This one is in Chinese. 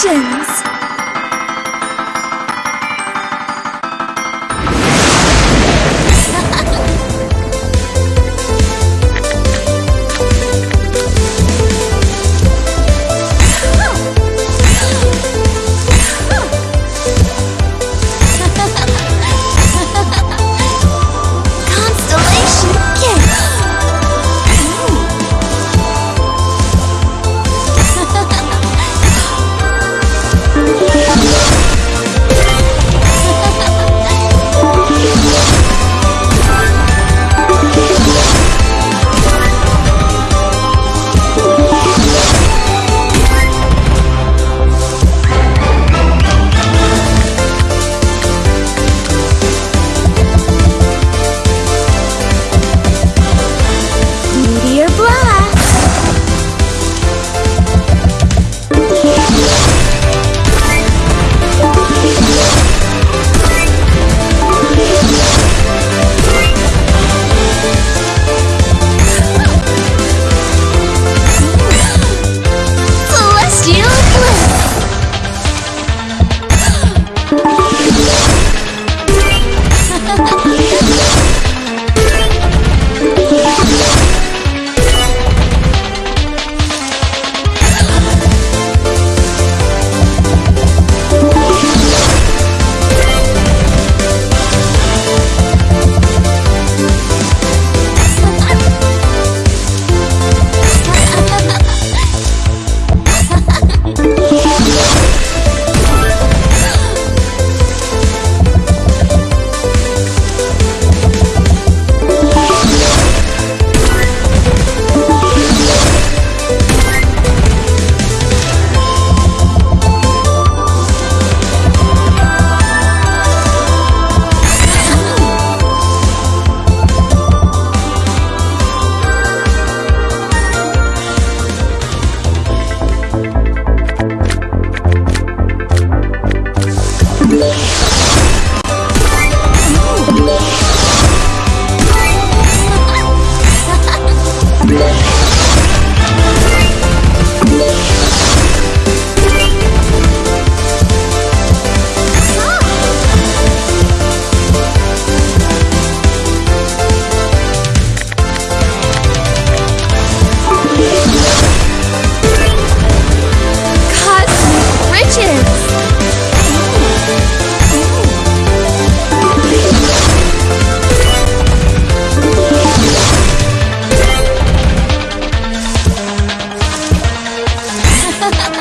简。ha ha ha